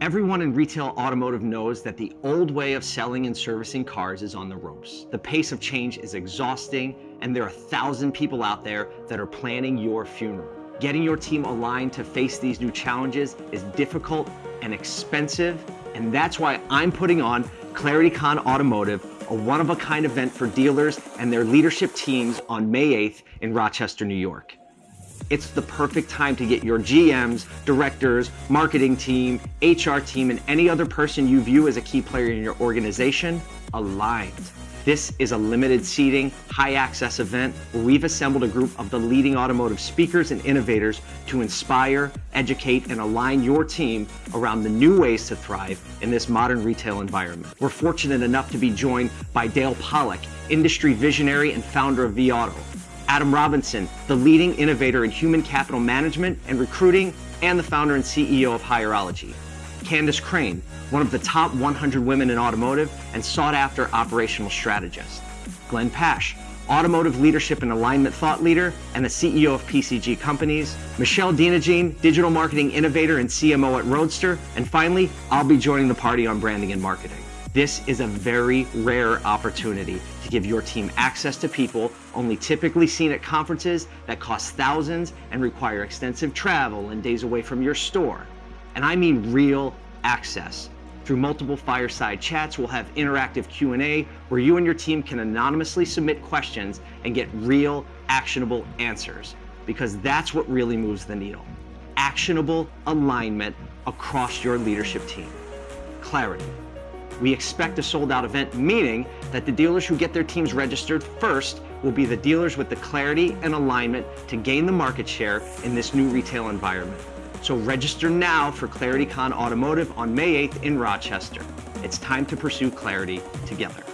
Everyone in retail automotive knows that the old way of selling and servicing cars is on the ropes. The pace of change is exhausting, and there are a thousand people out there that are planning your funeral. Getting your team aligned to face these new challenges is difficult and expensive, and that's why I'm putting on ClarityCon Automotive, a one-of-a-kind event for dealers and their leadership teams on May 8th in Rochester, New York it's the perfect time to get your GMs, directors, marketing team, HR team, and any other person you view as a key player in your organization aligned. This is a limited seating, high access event where we've assembled a group of the leading automotive speakers and innovators to inspire, educate, and align your team around the new ways to thrive in this modern retail environment. We're fortunate enough to be joined by Dale Pollak, industry visionary and founder of vAuto, Adam Robinson, the leading innovator in human capital management and recruiting and the founder and CEO of Hireology. Candace Crane, one of the top 100 women in automotive and sought after operational strategist. Glenn Pasch, automotive leadership and alignment thought leader and the CEO of PCG Companies. Michelle Denogean, digital marketing innovator and CMO at Roadster. And finally, I'll be joining the party on branding and marketing. This is a very rare opportunity to give your team access to people only typically seen at conferences that cost thousands and require extensive travel and days away from your store. And I mean real access. Through multiple fireside chats, we'll have interactive Q&A where you and your team can anonymously submit questions and get real, actionable answers. Because that's what really moves the needle. Actionable alignment across your leadership team. Clarity. We expect a sold out event, meaning that the dealers who get their teams registered first will be the dealers with the clarity and alignment to gain the market share in this new retail environment. So register now for ClarityCon Automotive on May 8th in Rochester. It's time to pursue clarity together.